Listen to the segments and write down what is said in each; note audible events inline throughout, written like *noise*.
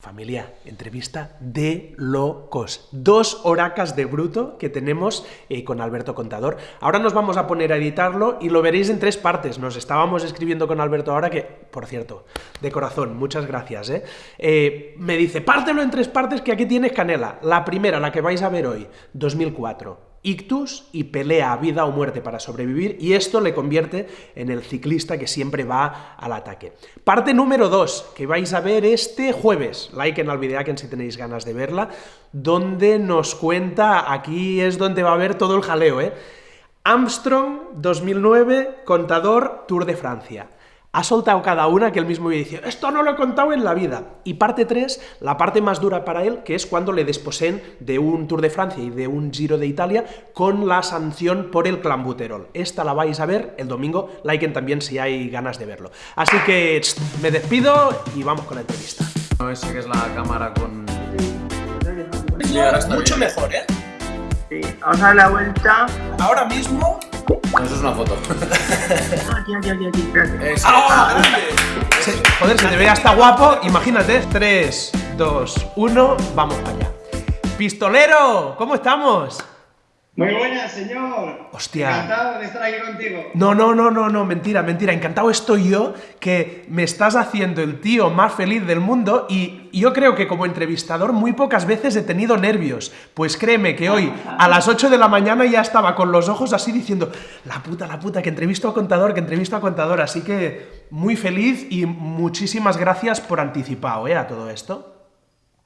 Familia, entrevista de locos. Dos horacas de bruto que tenemos eh, con Alberto Contador. Ahora nos vamos a poner a editarlo y lo veréis en tres partes. Nos estábamos escribiendo con Alberto ahora que, por cierto, de corazón, muchas gracias. ¿eh? Eh, me dice, pártelo en tres partes que aquí tienes canela. La primera, la que vais a ver hoy, 2004 ictus y pelea a vida o muerte para sobrevivir y esto le convierte en el ciclista que siempre va al ataque. Parte número 2, que vais a ver este jueves, like en que si tenéis ganas de verla, donde nos cuenta, aquí es donde va a haber todo el jaleo, ¿eh? Armstrong 2009, contador Tour de Francia ha soltado cada una que él mismo dice, esto no lo he contado en la vida. Y parte 3, la parte más dura para él, que es cuando le desposen de un Tour de Francia y de un Giro de Italia con la sanción por el clambuterol. Esta la vais a ver el domingo, liken también si hay ganas de verlo. Así que me despido y vamos con la entrevista. No, ese que es la cámara con... mucho mejor, ¿eh? Sí, vamos a dar la vuelta. Ahora mismo no, eso es una foto. aquí, aquí, aquí, aquí. ¡Ah, joder, se te ve hasta guapo. Imagínate. 3, 2, 1, vamos para allá. Pistolero, ¿cómo estamos? Muy buenas, señor. Hostia. Encantado de estar aquí contigo. No, no, no, no, no, mentira, mentira. Encantado estoy yo que me estás haciendo el tío más feliz del mundo y yo creo que como entrevistador muy pocas veces he tenido nervios. Pues créeme que hoy a las 8 de la mañana ya estaba con los ojos así diciendo la puta, la puta, que entrevisto a contador, que entrevisto a contador. Así que muy feliz y muchísimas gracias por anticipado, ¿eh? A todo esto.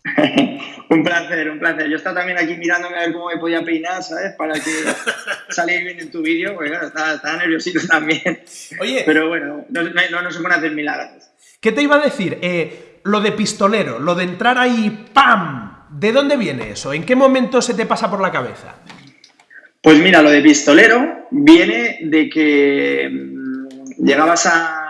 *laughs* un placer, un placer. Yo estaba también aquí mirándome a ver cómo me podía peinar, ¿sabes? Para que *laughs* saliera bien en tu vídeo, porque claro, estaba, nerviosito *laughs* también. Oye. Pero bueno, no, no, se pueden hacer milagros. ¿Qué te iba a decir? Eh, lo de pistolero, lo de entrar ahí, ¡pam! ¿De dónde viene eso? ¿En qué momento se te pasa por la cabeza? Pues mira, lo de pistolero viene de que mm, llegabas a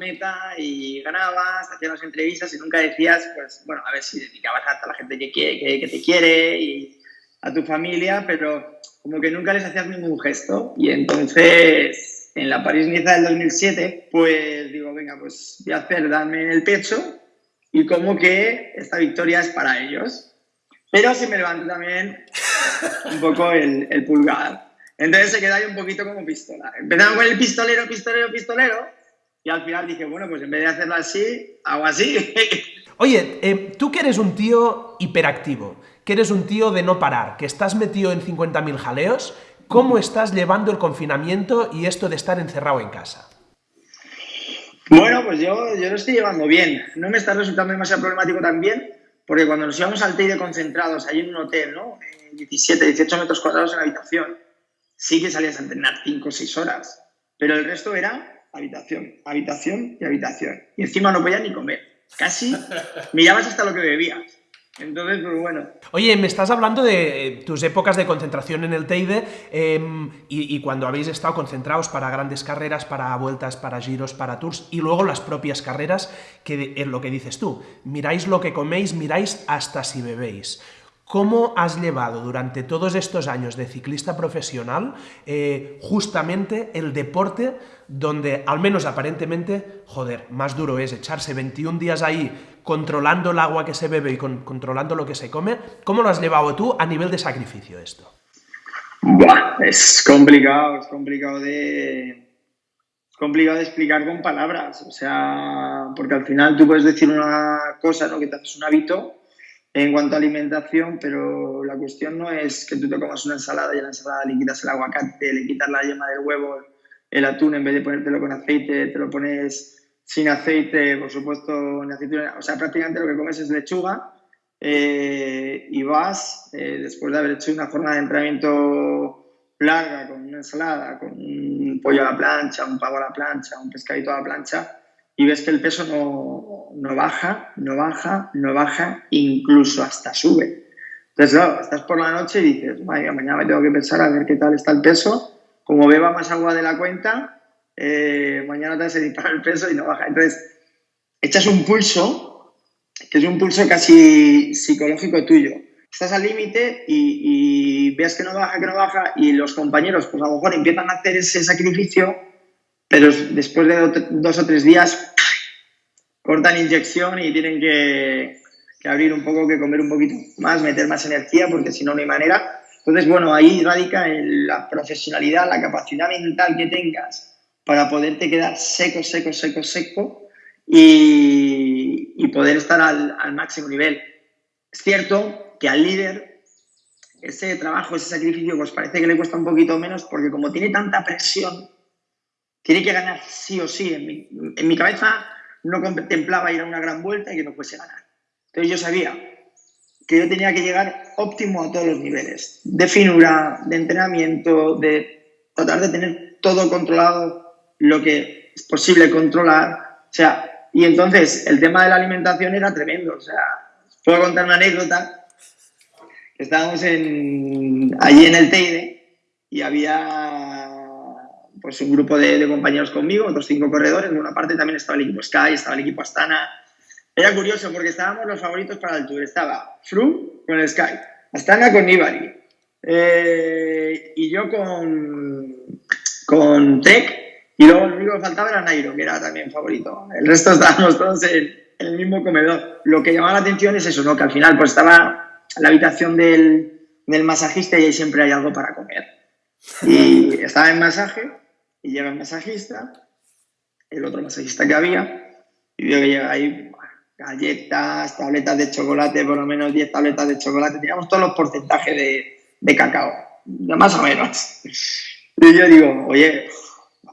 meta y ganabas, hacías las entrevistas y nunca decías, pues, bueno, a ver si dedicabas a la gente que, quiere, que, te quiere y a tu familia, pero como que nunca les hacías ningún gesto. Y entonces, en la París-Niza del 2007, pues digo, venga, pues voy a hacer darme en el pecho y como que esta victoria es para ellos. Pero se me levantó también un poco el, el pulgar. Entonces se queda ahí un poquito como pistola. Empezamos con el pistolero, pistolero, pistolero y al final dije, bueno, pues en vez de hacerlo así, hago así. *laughs* Oye, eh, tú que eres un tío hiperactivo, que eres un tío de no parar, que estás metido en 50.000 jaleos, ¿cómo estás llevando el confinamiento y esto de estar encerrado en casa? Bueno, pues yo, yo lo estoy llevando bien. No me está resultando demasiado problemático también, porque cuando nos íbamos al TEIDE concentrados, ahí en un hotel, ¿no? 17, 18 metros cuadrados en la habitación, sí que salías a entrenar 5 o 6 horas, pero el resto era habitación, habitación y habitación. Y encima no podías ni comer. Casi mirabas hasta lo que bebías. Entonces, pues bueno. Oye, me estás hablando de eh, tus épocas de concentración en el Teide em, y, cuando habéis estado concentrados para grandes carreras, para vueltas, para giros, para tours y luego las propias carreras, que es lo que dices tú. Miráis lo que coméis, miráis hasta si bebéis. ¿Cómo has llevado durante todos estos años de ciclista profesional eh, justamente el deporte donde, al menos aparentemente, joder, más duro es echarse 21 días ahí controlando el agua que se bebe y controlando lo que se come? ¿Cómo lo has llevado tú a nivel de sacrificio esto? es complicado, es complicado de, complicado de explicar con palabras, o sea, porque al final tú puedes decir una cosa, ¿no? que te haces un hábito en cuanto a alimentación, pero la cuestión no es que tú te comas una ensalada y a la ensalada le quitas el aguacate, le quitas la yema del huevo, el atún, en vez de ponértelo con aceite, te lo pones sin aceite, por supuesto, en aceituna. O sea, prácticamente lo que comes es lechuga eh, y vas, eh, después de haber hecho una forma de entrenamiento larga, con una ensalada, con un pollo a la plancha, un pavo a la plancha, un pescadito a la plancha, y ves que el peso no, baja, no baja, no baja, incluso hasta sube. Entonces, claro, estás por la noche y dices, mañana me tengo que pensar a ver qué tal está el peso. Como beba más agua de la cuenta, eh, mañana te vas a disparar el peso y no baja. Entonces, echas un pulso, que es un pulso casi psicológico tuyo. Estás al límite y, y ves que no baja, que no baja, y los compañeros, pues a lo mejor empiezan a hacer ese sacrificio pero después de dos o tres días cortan inyección y tienen que, que abrir un poco, que comer un poquito más, meter más energía, porque si no, no hay manera. Entonces, bueno, ahí radica la profesionalidad, la capacidad mental que tengas para poderte quedar seco, seco, seco, seco y, y poder estar al, al máximo nivel. Es cierto que al líder ese trabajo, ese sacrificio, pues parece que le cuesta un poquito menos porque como tiene tanta presión, tiene que ganar sí o sí. En mi, en mi cabeza no contemplaba ir a una gran vuelta y que no fuese ganar. Entonces yo sabía que yo tenía que llegar óptimo a todos los niveles, de finura, de entrenamiento, de tratar de tener todo controlado, lo que es posible controlar. O sea, y entonces el tema de la alimentación era tremendo. O sea, puedo contar una anécdota. Estábamos en, allí en el Teide y había pues un grupo de, de, compañeros conmigo, otros cinco corredores. En una parte también estaba el equipo Sky, estaba el equipo Astana. Era curioso porque estábamos los favoritos para el Tour. Estaba Froome con el Sky, Astana con Nibali eh, y yo con, con Trek. Y luego lo único que faltaba era Nairo, que era también favorito. El resto *laughs* estábamos todos en, en el mismo comedor. Lo que llamaba la atención es eso, ¿no? Que al final pues estaba la habitación del, del masajista y ahí siempre hay algo para comer. Y estaba en masaje y llega el masajista, el otro masajista que había, y veo que llega ahí galletas, tabletas de chocolate, por lo menos 10 tabletas de chocolate, teníamos todos los porcentajes de, de cacao, más o menos. *laughs* Y yo digo, oye,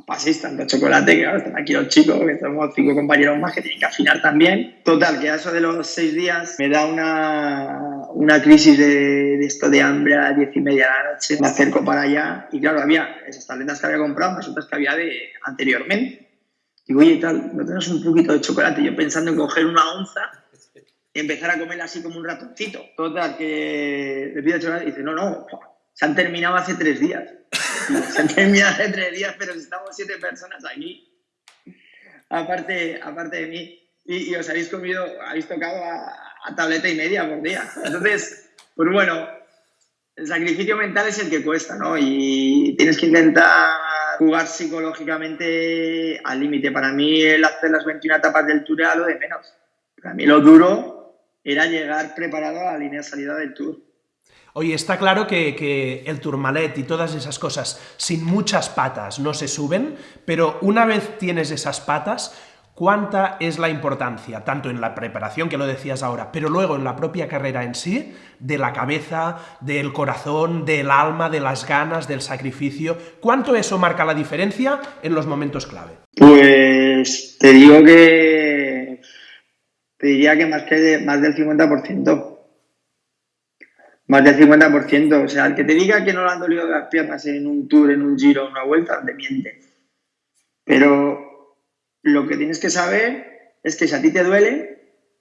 paséis tanto chocolate, que ahora están aquí los chicos, que somos cinco compañeros más que tienen que afinar también. Total, que a eso de los seis días me da una, una crisis de, de, esto de hambre a las diez y media de la noche. Me acerco para allá y claro, había esas tabletas que había comprado, más otras que había de anteriormente. Digo, oye, tal, ¿no tenemos un poquito de chocolate? Yo pensando en coger una onza y empezar a comerla así como un ratoncito. Total, que le pido chocolate y dice, no, no, se han terminado hace tres días. *laughs* Hace tres días, pero estamos siete personas aquí. Aparte, aparte de mí. Y, y os habéis comido, habéis tocado a, a, tableta y media por día. Entonces, pues bueno, el sacrificio mental es el que cuesta, ¿no? Y tienes que intentar jugar psicológicamente al límite. Para mí el hacer las 21 etapas del Tour era lo de menos. Para mí lo duro era llegar preparado a la línea de salida del Tour. Oye, está claro que, el Tourmalet y todas esas cosas sin muchas patas no se suben, pero una vez tienes esas patas, ¿cuánta es la importancia, tanto en la preparación, que lo decías ahora, pero luego en la propia carrera en sí, de la cabeza, del corazón, del alma, de las ganas, del sacrificio? ¿Cuánto eso marca la diferencia en los momentos clave? Pues te digo que... te diría que más, que más del 50%. Más del 50%. O sea, el que te diga que no le han dolido las piernas en un tour, en un giro, en una vuelta, te miente. Pero lo que tienes que saber es que si a ti te duele,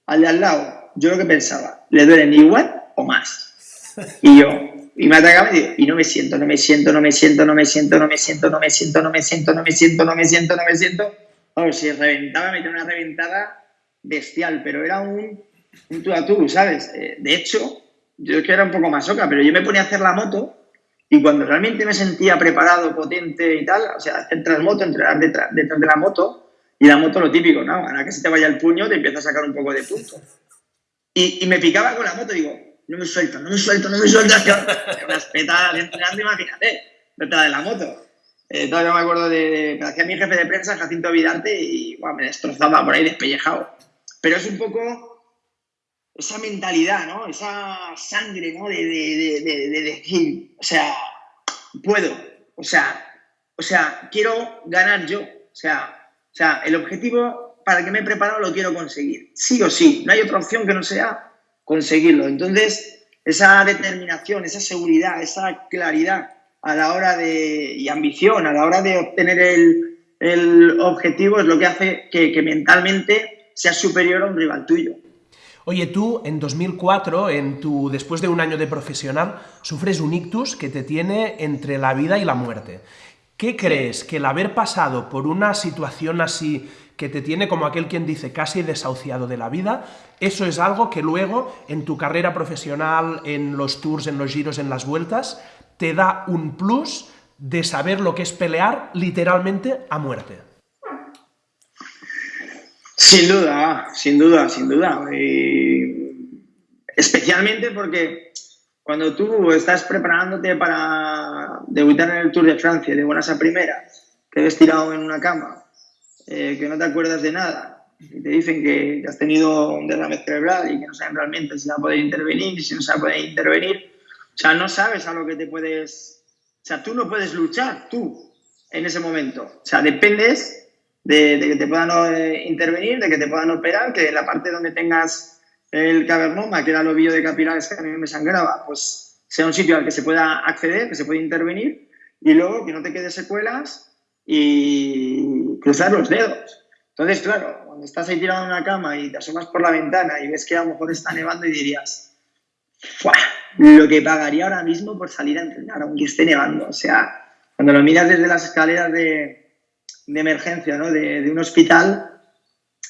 al de al lado, yo lo que pensaba, le duelen igual o más. Y yo, y me atacaba y digo, y no me siento, no me siento, no me siento, no me siento, no me siento, no me siento, no me siento, no me siento, no me siento, no me siento. Vamos, si reventaba, me tenía una reventada bestial, pero era un, un tú a tú, ¿sabes? De hecho, yo es que era un poco masoca, pero yo me ponía a hacer la moto y cuando realmente me sentía preparado, potente y tal, o sea, hacer transmoto, entrenar detrás, detrás de la moto, y la moto lo típico, ¿no? Ahora que se te vaya el puño, te empieza a sacar un poco de punto. Y, y me picaba con la moto, digo, no me suelto, no me suelto, no me suelto. Unas petadas entrenando, imagínate, detrás de la moto. Eh, todavía me acuerdo de, me hacía mi jefe de prensa, Jacinto Vidarte, y bueno, me destrozaba por ahí despellejado. Pero es un poco esa mentalidad, ¿no? Esa sangre, ¿no? De, de, de, de, decir, o sea, puedo, o sea, o sea, quiero ganar yo, o sea, o sea, el objetivo para el que me he preparado lo quiero conseguir, sí o sí, no hay otra opción que no sea conseguirlo. Entonces, esa determinación, esa seguridad, esa claridad a la hora de, y ambición a la hora de obtener el, el objetivo es lo que hace que, que mentalmente seas superior a un rival tuyo. Oye, tú en 2004, en tu, después de un año de profesional, sufres un ictus que te tiene entre la vida y la muerte. ¿Qué crees que el haber pasado por una situación así que te tiene como aquel quien dice casi desahuciado de la vida, eso es algo que luego en tu carrera profesional, en los tours, en los giros, en las vueltas, te da un plus de saber lo que es pelear literalmente a muerte? Sin duda, sin duda, sin duda. Y especialmente porque cuando tú estás preparándote para debutar en el Tour de Francia de buenas a primeras, te ves tirado en una cama, eh, que no te acuerdas de nada, y te dicen que, has tenido un derrame cerebral y que no saben realmente si va a poder intervenir, si no se va a poder intervenir, o sea, no sabes a lo que te puedes... O sea, tú no puedes luchar, tú, en ese momento. O sea, dependes de, que te puedan eh, intervenir, de que te puedan operar, que la parte donde tengas el cavernoma, que era el ovillo de capilares que a mí me sangraba, pues sea un sitio al que se pueda acceder, que se pueda intervenir, y luego que no te quede secuelas y cruzar los dedos. Entonces, claro, cuando estás ahí tirado en una cama y te asomas por la ventana y ves que a lo mejor está nevando y dirías, ¡Fua! lo que pagaría ahora mismo por salir a entrenar, aunque esté nevando. O sea, cuando lo miras desde las escaleras de, de emergencia ¿no? de, un hospital,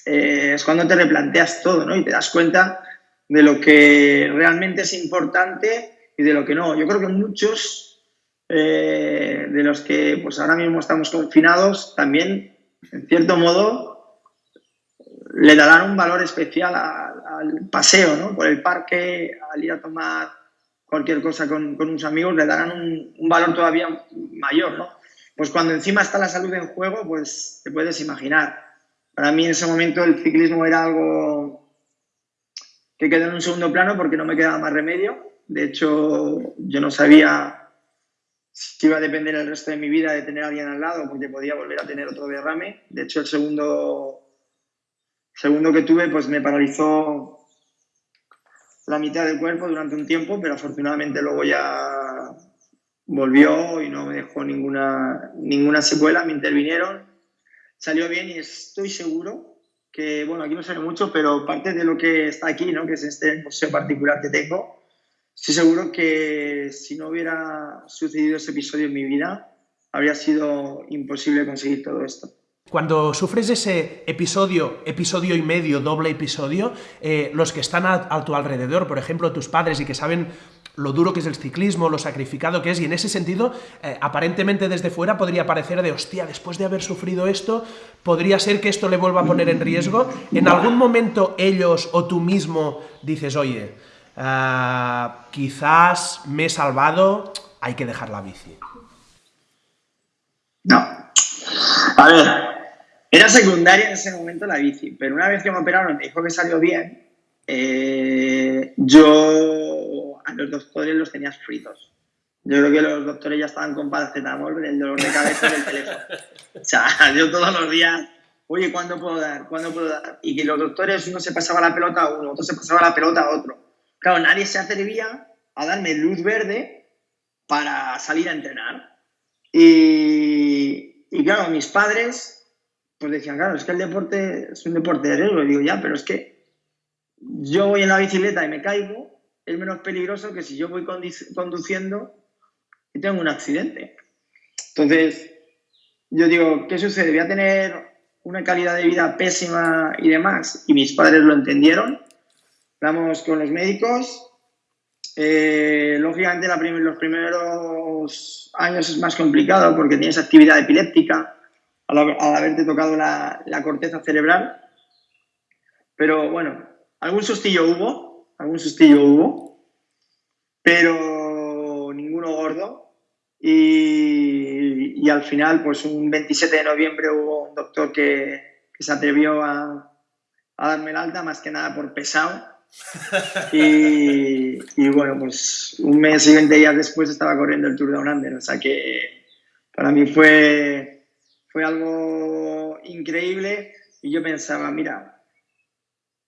eh, es cuando te replanteas todo ¿no? y te das cuenta de lo que realmente es importante y de lo que no. Yo creo que muchos eh, de los que pues ahora mismo estamos confinados también, en cierto modo, le darán un valor especial al paseo, ¿no? Por el parque, al ir a tomar cualquier cosa con, con unos amigos, le darán un, un, valor todavía mayor, ¿no? Pues cuando encima está la salud en juego, pues te puedes imaginar. Para mí en ese momento el ciclismo era algo que quedó en un segundo plano porque no me quedaba más remedio. De hecho, yo no sabía si iba a depender el resto de mi vida de tener a alguien al lado porque podía volver a tener otro derrame. De hecho, el segundo segundo que tuve, pues me paralizó la mitad del cuerpo durante un tiempo, pero afortunadamente luego ya volvió y no me dejó ninguna, ninguna secuela, me intervinieron, salió bien y estoy seguro que, bueno, aquí no sé mucho, pero parte de lo que está aquí, ¿no? que es este museo particular que tengo, estoy seguro que si no hubiera sucedido ese episodio en mi vida, habría sido imposible conseguir todo esto. Cuando sufres ese episodio, episodio y medio, doble episodio, eh, los que están a, tu alrededor, por ejemplo, tus padres y que saben lo duro que es el ciclismo, lo sacrificado que es, y en ese sentido, eh, aparentemente desde fuera podría parecer de, hostia, después de haber sufrido esto, podría ser que esto le vuelva a poner en riesgo. ¿En algún momento ellos o tú mismo dices, oye, uh, quizás me he salvado, hay que dejar la bici? No. A ver, era secundaria en ese momento la bici, pero una vez que me operaron me dijo que salió bien, eh, yo a los doctores los tenía fritos. Yo creo que los doctores ya estaban con paracetamol del dolor de cabeza del teléfono. O sea, *laughs* yo todos los días, oye, ¿cuándo puedo dar? ¿Cuándo puedo dar? Y que los doctores, uno se pasaba la pelota a uno, otro se pasaba la pelota a otro. Claro, nadie se atrevía a darme luz verde para salir a entrenar. Y, y claro, mis padres pues decían, claro, es que el deporte es un deporte de riesgo. Y digo, ya, pero es que yo voy en la bicicleta y me caigo, es menos peligroso que si yo voy conduciendo y tengo un accidente. Entonces, yo digo, ¿qué sucede? Voy a tener una calidad de vida pésima y demás. Y mis padres lo entendieron. Vamos con los médicos. Eh, lógicamente, la prim los primeros años es más complicado porque tienes actividad epiléptica al, al haberte tocado la, la, corteza cerebral. Pero bueno, algún sustillo hubo, algún sustillo hubo, pero ninguno gordo. Y, y al final, pues un 27 de noviembre hubo un doctor que, que se atrevió a, a darme el alta, más que nada por pesado. *laughs* Y, y, bueno, pues un mes y 20 días después estaba corriendo el Tour de Under, o sea que para mí fue, fue algo increíble y yo pensaba, mira,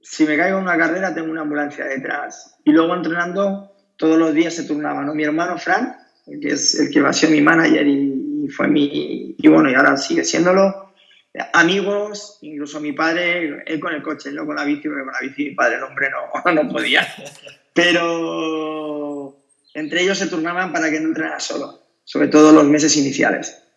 si me caigo en una carrera tengo una ambulancia detrás. Y luego entrenando todos los días se turnaba, ¿no? Mi hermano Fran, que es el que va a ser mi manager y, y fue mi, y bueno, y ahora sigue siéndolo, amigos, incluso mi padre, él con el coche, no con la bici, porque con la bici mi padre, el hombre no, *laughs* no podía. Pero entre ellos se turnaban para que no entrenara solo, sobre todo los meses iniciales.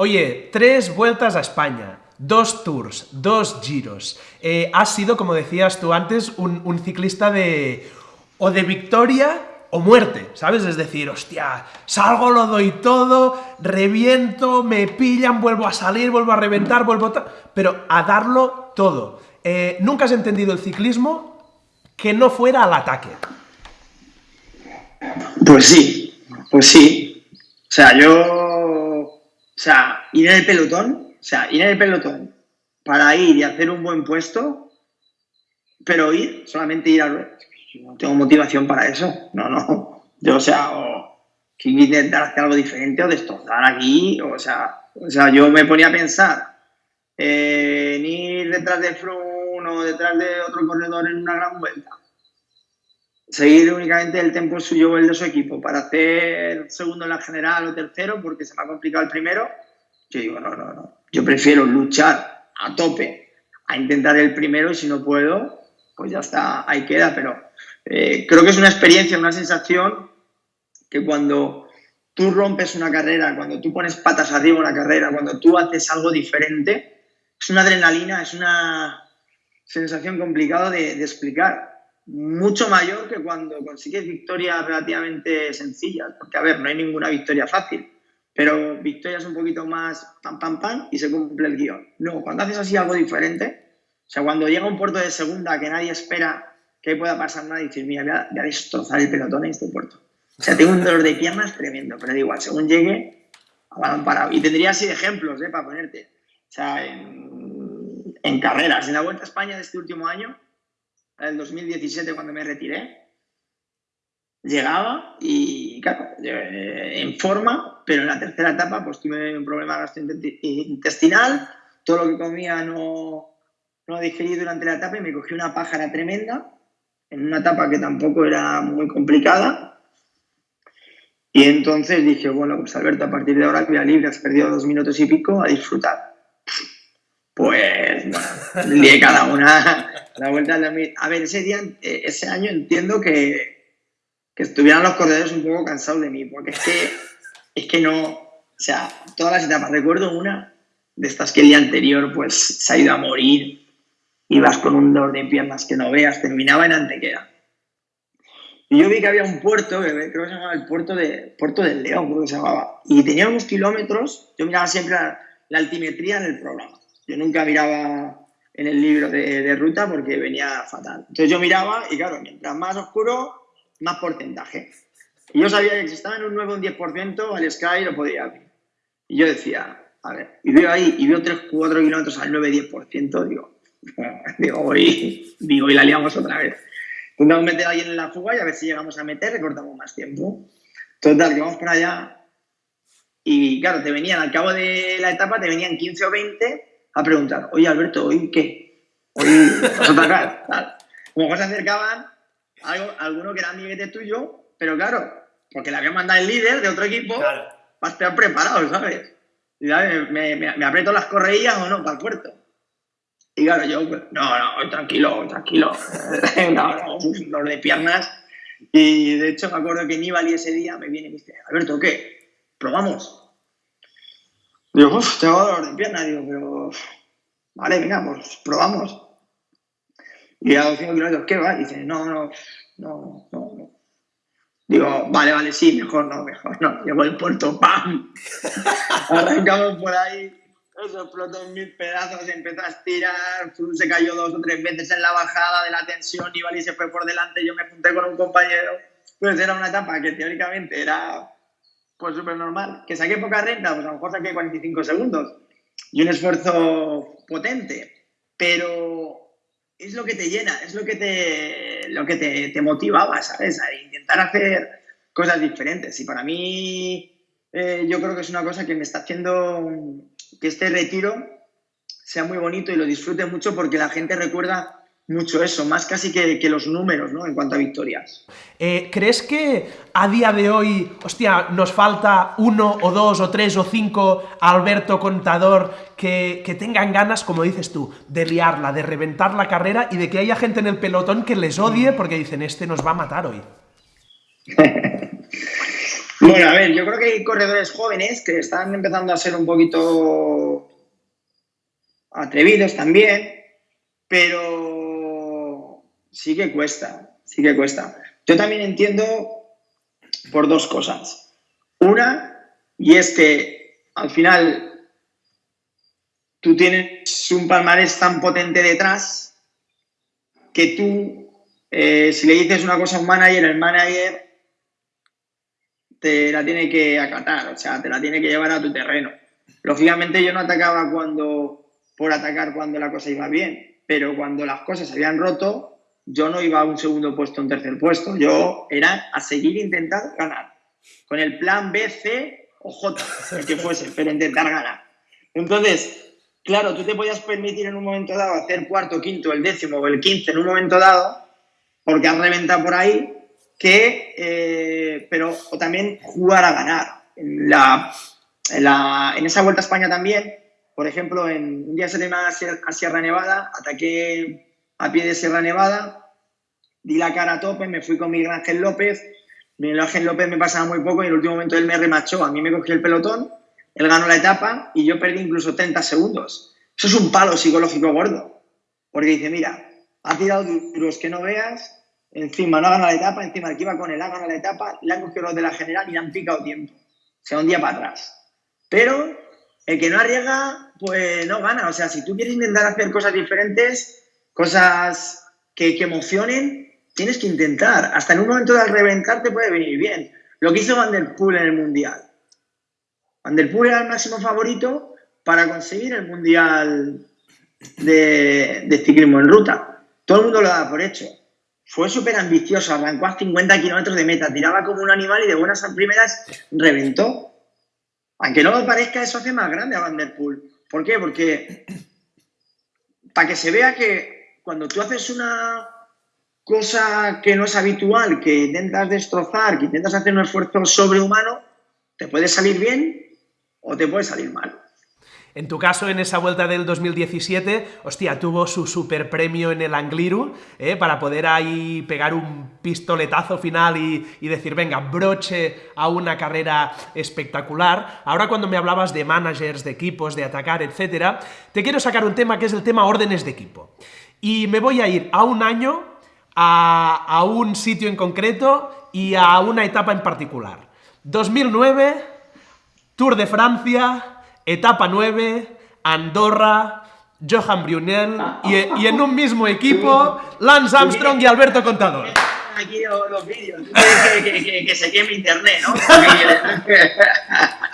Oye, tres vueltas a España, dos tours, dos giros. Eh, has sido, como decías tú antes, un, ciclista de... o de victoria o muerte, ¿sabes? Es decir, hostia, salgo, lo doy todo, reviento, me pillan, vuelvo a salir, vuelvo a reventar, vuelvo a... Pero a darlo todo. Eh, ¿Nunca has entendido el ciclismo que no fuera al ataque. Pues sí, pues sí. O sea, yo, o sea, ir en el pelotón, o sea, ir en el pelotón para ir y hacer un buen puesto, pero ir, solamente ir a... No tengo motivación para eso, no, no. Yo, o sea, o que intentar hacer algo diferente o destrozar aquí, o sea, o sea, yo me ponía a pensar en ir detrás de Froome o detrás de otro corredor en una gran vuelta seguir únicamente el tiempo suyo o el de su equipo para hacer segundo en la general o tercero porque se me ha complicado el primero, yo digo, no, no, no. Yo prefiero luchar a tope a intentar el primero y si no puedo, pues ya está, ahí queda. Pero eh, creo que es una experiencia, una sensación que cuando tú rompes una carrera, cuando tú pones patas arriba una carrera, cuando tú haces algo diferente, es una adrenalina, es una sensación complicada de explicar mucho mayor que cuando consigues victorias relativamente sencillas, porque a ver, no hay ninguna victoria fácil, pero victorias un poquito más pam, pam, pam y se cumple el guion. No, cuando haces así algo diferente, o sea, cuando llega un puerto de segunda que nadie espera que pueda pasar nada y dices, mira, voy a, destrozar el pelotón en este puerto. O sea, tengo un dolor de piernas tremendo, pero da igual, según llegue, a parado. Y tendría así ejemplos, ¿eh? Para ponerte. O sea, en, en carreras, en la Vuelta a España de este último año, el 2017 cuando me retiré, llegaba y, claro, eh, en forma, pero en la tercera etapa pues tuve un problema gastrointestinal, todo lo que comía no, no digerí durante la etapa y me cogí una pájara tremenda, en una etapa que tampoco era muy complicada. Y entonces dije, bueno, pues Alberto, a partir de ahora que libre, has perdido dos minutos y pico, a disfrutar. Pues, bueno, *laughs* cada una la vuelta A ver, ese día, eh, ese año entiendo que, que estuvieran los corredores un poco cansados de mí, porque es que, es que no, o sea, todas las etapas, recuerdo una de estas que el día anterior pues se ha ido a morir, ibas con un dolor de piernas que no veas, terminaba en Antequera. Y yo vi que había un puerto, creo que se llamaba el puerto, de, puerto del León, creo que se llamaba, y tenía unos kilómetros, yo miraba siempre la, la altimetría en el programa. Yo nunca miraba en el libro de, ruta porque venía fatal. Entonces yo miraba y claro, mientras más oscuro, más porcentaje. Y yo sabía que si estaba en un 9 o un 10%, al Sky lo podía abrir. Y yo decía, a ver, y veo ahí, y veo 3, 4 kilómetros al 9-10%, digo, *laughs* digo, voy, digo, y la liamos otra vez. Intentamos meter a alguien en la fuga y a ver si llegamos a meter, recortamos más tiempo. Total, que vamos para allá. Y claro, te venían, al cabo de la etapa, te venían 15 o 20 a preguntar, oye Alberto, ¿hoy qué? ¿Hoy vas a atacar? *laughs* Como se acercaban, algo, alguno que era amiguete tuyo, pero claro, porque le había mandado el líder de otro equipo para estar preparado, ¿sabes? Y me, me, aprieto las correillas o no para el puerto. Y claro, yo, pues, no, no, tranquilo, tranquilo. *laughs* no, no, dolor de piernas. Y de hecho me acuerdo que Nibali ese día me viene y me dice, Alberto, ¿qué? ¿Probamos? Digo, uff, tengo dolor de pierna. Digo, pero. Vale, venga, pues probamos. Y a los 5 kilómetros, ¿qué va? dice, no, no, no, no, no. Digo, vale, vale, sí, mejor no, mejor no. Llegó el puerto, ¡pam! *laughs* Arrancamos por ahí, eso explotó en mil pedazos, empezó a estirar, se cayó dos o tres veces en la bajada de la tensión, y se fue por delante, yo me junté con un compañero. Pues era una etapa que teóricamente era pues súper normal. ¿Que saqué poca renta? Pues a lo mejor saqué 45 segundos. Y un esfuerzo potente. Pero es lo que te llena, es lo que te, lo que te, te motivaba, ¿sabes? A intentar hacer cosas diferentes. Y para mí, eh, yo creo que es una cosa que me está haciendo que este retiro sea muy bonito y lo disfrute mucho porque la gente recuerda mucho eso, más casi que, los números, ¿no? En cuanto a victorias. Eh, ¿Crees que a día de hoy, hostia, nos falta uno o dos o tres o cinco Alberto Contador que, tengan ganas, como dices tú, de liarla, de reventar la carrera y de que haya gente en el pelotón que les odie porque dicen, este nos va a matar hoy? *laughs* bueno, a ver, yo creo que hay corredores jóvenes que están empezando a ser un poquito atrevidos también, pero sí que cuesta, sí que cuesta. Yo también entiendo por dos cosas. Una, y es que al final tú tienes un palmarés tan potente detrás que tú eh, si le dices una cosa a un manager, el manager te la tiene que acatar, o sea, te la tiene que llevar a tu terreno. Lógicamente yo no atacaba cuando por atacar cuando la cosa iba bien, pero cuando las cosas se habían roto, yo no iba a un segundo puesto, un tercer puesto, yo era a seguir intentando ganar, con el plan B, C o J, el que fuese, *laughs* pero intentar ganar. Entonces, claro, tú te podías permitir en un momento dado hacer cuarto, quinto, el décimo o el quince en un momento dado, porque has reventado por ahí, que, eh, pero o también jugar a ganar. En, la, en, esa Vuelta a España también, por ejemplo, en un día se a Sierra Nevada, ataqué a pie de Sierra Nevada, di la cara a tope, me fui con Miguel Ángel López, Miguel Ángel López me pasaba muy poco y en el último momento él me remachó, a mí me cogió el pelotón, él ganó la etapa y yo perdí incluso 30 segundos. Eso es un palo psicológico gordo, porque dice, mira, ha tirado duros que no veas, encima no ha ganado la etapa, encima el que iba con él ha ganado la etapa, le han cogido los de la general y le han picado tiempo. O sea, un día para atrás. Pero el que no arriesga, pues no gana. O sea, si tú quieres intentar hacer cosas diferentes, cosas que, emocionen, tienes que intentar. Hasta en un momento de reventar te puede venir bien. Lo que hizo Van Der Poel en el Mundial. Van Der Poel era el máximo favorito para conseguir el Mundial de, de ciclismo en ruta. Todo el mundo lo da por hecho fue súper ambicioso, arrancó a 50 kilómetros de meta, tiraba como un animal y de buenas a primeras reventó. Aunque no me parezca, eso hace más grande a Van Der Poel. ¿Por qué? Porque para que se vea que cuando tú haces una cosa que no es habitual, que intentas destrozar, que intentas hacer un esfuerzo sobrehumano, te puede salir bien o te puede salir mal. En tu caso, en esa vuelta del 2017, hostia, tuvo su super premio en el Angliru, ¿eh? para poder ahí pegar un pistoletazo final y, decir, venga, broche a una carrera espectacular. Ahora cuando me hablabas de managers, de equipos, de atacar, etcétera, te quiero sacar un tema que es el tema órdenes de equipo. Y me voy a ir a un año, a, a un sitio en concreto y a una etapa en particular. 2009, Tour de Francia, etapa 9, Andorra, Johan Brunel y, en un mismo equipo Lance Armstrong y Alberto Contador. Aquí los vídeos, *laughs* que, se queme internet, ¿no? *laughs*